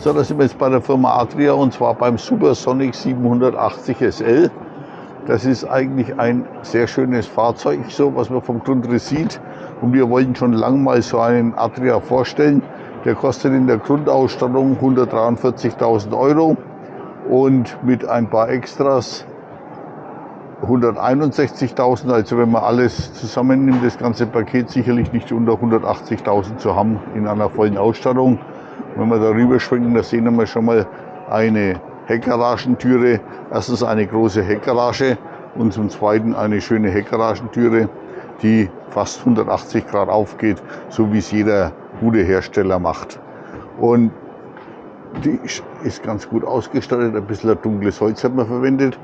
So, da sind wir jetzt bei der Firma Adria und zwar beim Supersonic 780 SL. Das ist eigentlich ein sehr schönes Fahrzeug, so was man vom Grundriss sieht. Und wir wollten schon lange mal so einen Adria vorstellen. Der kostet in der Grundausstattung 143.000 Euro und mit ein paar Extras 161.000. Also wenn man alles zusammennimmt, das ganze Paket sicherlich nicht unter 180.000 zu haben in einer vollen Ausstattung. Wenn wir darüber schwenken, da sehen wir schon mal eine Heckgaragentüre. Erstens eine große Heckgarage und zum Zweiten eine schöne Heckgaragentüre, die fast 180 Grad aufgeht, so wie es jeder gute Hersteller macht. Und die ist ganz gut ausgestattet, ein bisschen dunkles Holz hat man verwendet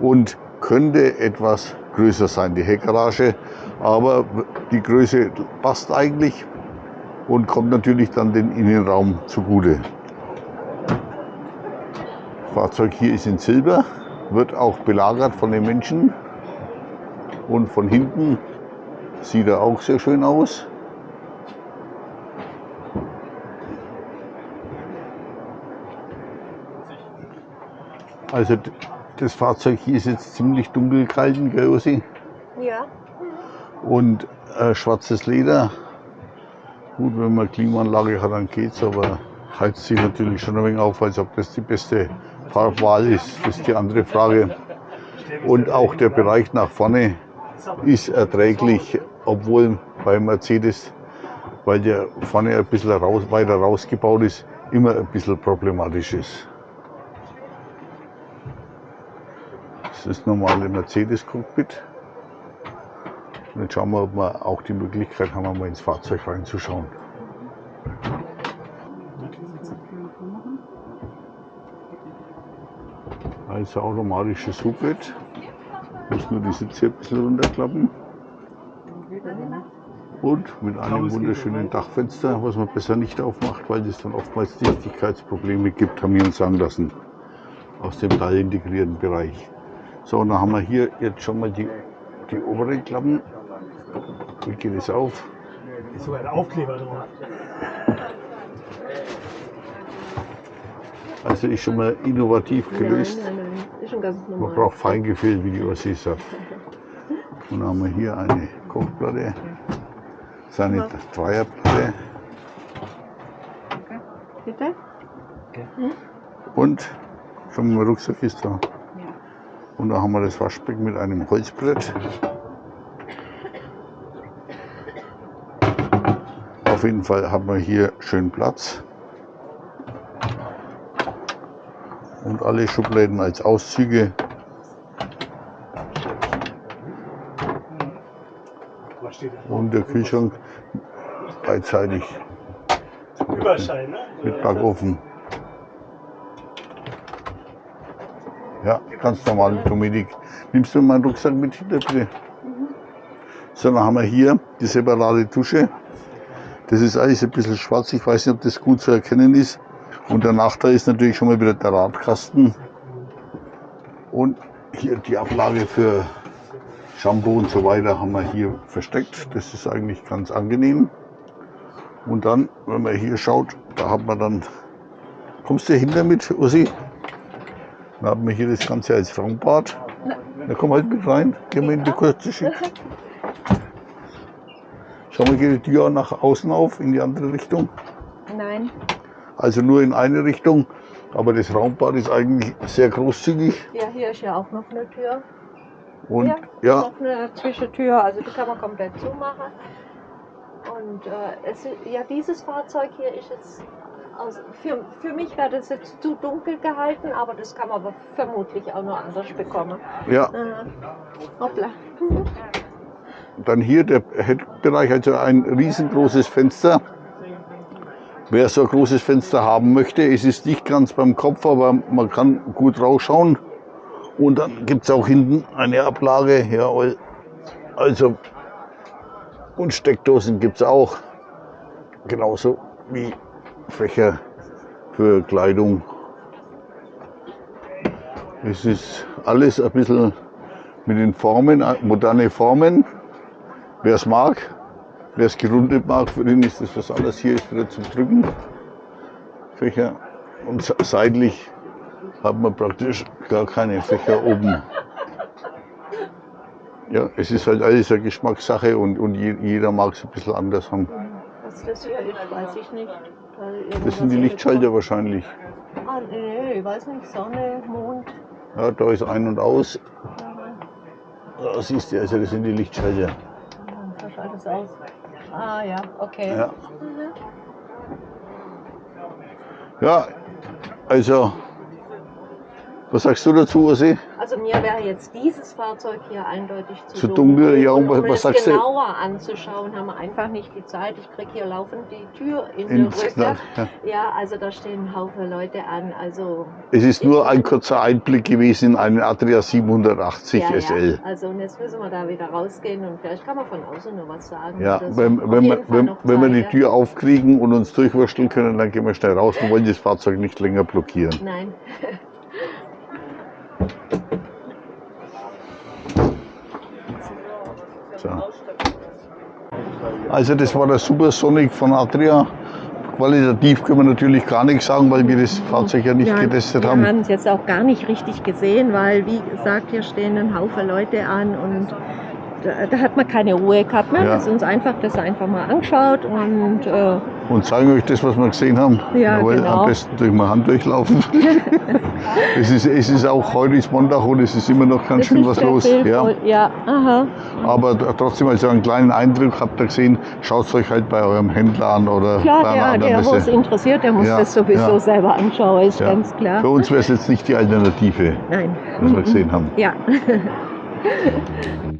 und könnte etwas größer sein, die Heckgarage. Aber die Größe passt eigentlich und kommt natürlich dann den Innenraum zugute. Fahrzeug hier ist in Silber, wird auch belagert von den Menschen und von hinten sieht er auch sehr schön aus. Also das Fahrzeug hier ist jetzt ziemlich dunkel gehalten, gell Ossi? Ja. Und äh, schwarzes Leder. Gut, wenn man Klimaanlage hat, dann geht's, aber heizt sich natürlich schon ein wenig auf, als ob das die beste Farbwahl ist. Das ist die andere Frage. Und auch der Bereich nach vorne ist erträglich, obwohl bei Mercedes, weil der vorne ein bisschen raus, weiter rausgebaut ist, immer ein bisschen problematisch ist. Das ist das normale Mercedes-Cockpit. Und jetzt schauen wir, ob wir auch die Möglichkeit haben, mal ins Fahrzeug reinzuschauen. Also automatisches Hubbett. Muss nur die Sitze ein bisschen runterklappen. Und mit einem wunderschönen Dachfenster, was man besser nicht aufmacht, weil es dann oftmals Dichtigkeitsprobleme gibt, haben wir uns sagen lassen. Aus dem teilintegrierten Bereich. So, und dann haben wir hier jetzt schon mal die, die oberen Klappen. Wie geht es auf? Ist sogar ein Aufkleber drauf. Also ist schon mal innovativ gelöst. Nein, nein, nein. Ist schon ganz Man normal. braucht Feingefühl, wie die Ossi sagt. Und dann haben wir hier eine Kochplatte, das ist eine Dreierplatte Bitte? und schon mal Rucksack ist da. Und da haben wir das Waschbecken mit einem Holzbrett. Auf jeden Fall haben wir hier schön Platz. Und alle Schubladen als Auszüge. Und der Kühlschrank beidseitig Überschein, ne? mit Backofen. Ja, ganz normal mit Dominik. Nimmst du meinen Rucksack mit hinter bitte? So, dann haben wir hier die separate Dusche. Das ist alles ein bisschen schwarz. Ich weiß nicht, ob das gut zu erkennen ist. Und der Nachteil ist natürlich schon mal wieder der Radkasten. Und hier die Ablage für Shampoo und so weiter haben wir hier versteckt. Das ist eigentlich ganz angenehm. Und dann, wenn man hier schaut, da hat man dann, kommst du hinter mit, Ussi? Dann haben wir hier das Ganze als Frauenbad. Na komm halt mit rein, gehen wir in die kurze Schicht. Schau mal, geht die Tür nach außen auf, in die andere Richtung. Nein. Also nur in eine Richtung. Aber das Raumbad ist eigentlich sehr großzügig. Ja, hier ist ja auch noch eine Tür. Und ja, ja, noch eine Zwischentür, also die kann man komplett zumachen. Und äh, es, ist- ja, dieses Fahrzeug hier ist jetzt, aus, für, für mich wäre das jetzt zu dunkel gehalten, aber das kann man aber vermutlich auch noch anders bekommen. ja, Äh, hoppla. dann hier der Heckbereich, also ein riesengroßes Fenster. Wer so ein großes Fenster haben möchte, es ist nicht ganz beim Kopf, aber man kann gut rausschauen. Und dann gibt es auch hinten eine Ablage. Ja, also, und Steckdosen gibt es auch. Genauso wie Fächer für Kleidung. Es ist alles ein bisschen mit den Formen, moderne Formen. Wer es mag, wer es gerundet mag, für den ist das was anderes. Hier ist wieder zum Drücken. Fächer. Und se- seitlich hat man praktisch gar keine Fächer oben. Ja, es ist halt alles eine Geschmackssache und, und je- jeder mag es ein bisschen anders haben. Was das hier ist, weiß ich nicht. Da Das sind die Lichtschalter wahrscheinlich. in- Ah, nee, ich weiß nicht. Sonne, Mond. Ja, da ist ein und aus. Da siehst du, also das sind die Lichtschalter. Da schaltet es aus. Ah, ja, okay. Ja, ja also, was sagst du dazu, Ossi? Also mir wäre jetzt dieses Fahrzeug hier eindeutig zu, Zu dunkel, ja, und und was- um was es sagst du? genauer anzuschauen, haben wir einfach nicht die Zeit. Ich kriege hier laufend die Tür in Ins die Rücke. Knall, ja. Ja, also da stehen ein Haufen Leute an. Also Es ist nur ein kurzer Einblick gewesen in einen Adria 780 ja, SL. Ja. Also und jetzt müssen wir da wieder rausgehen und vielleicht kann man von außen noch was sagen. Ja, wenn, wenn, wir, wenn, wenn wir die Tür aufkriegen und uns durchwursteln können, dann gehen wir schnell raus und wollen das Fahrzeug nicht länger blockieren. Ja. Nein. So. Also das war der Supersonic von Adria. Qualitativ können wir natürlich gar nichts sagen, weil wir das Fahrzeug ja nicht Ja, getestet wir haben. haben es jetzt auch gar nicht richtig gesehen, weil wie gesagt, hier stehen ein Haufen Leute an und da, hat man keine Ruhe gehabt. Ne? Ja. Haben uns einfach das einfach mal angeschaut und äh, Und zeigen euch das, was wir gesehen haben. Ja, Jawohl, genau. Am besten durch meine Hand durchlaufen. es, ist, es ist auch heute ist Montag und es ist immer noch ganz ist schön was los. viel Ja. ja, aha. Aber trotzdem, also einen kleinen Eindruck habt ihr gesehen, schaut es euch halt bei eurem Händler an oder Klar, bei einer der, anderen der wo es interessiert, der muss Ja, das sowieso selber anschauen, ist ganz klar. Für uns wäre es jetzt nicht die Alternative, Nein. was wir gesehen haben. Ja.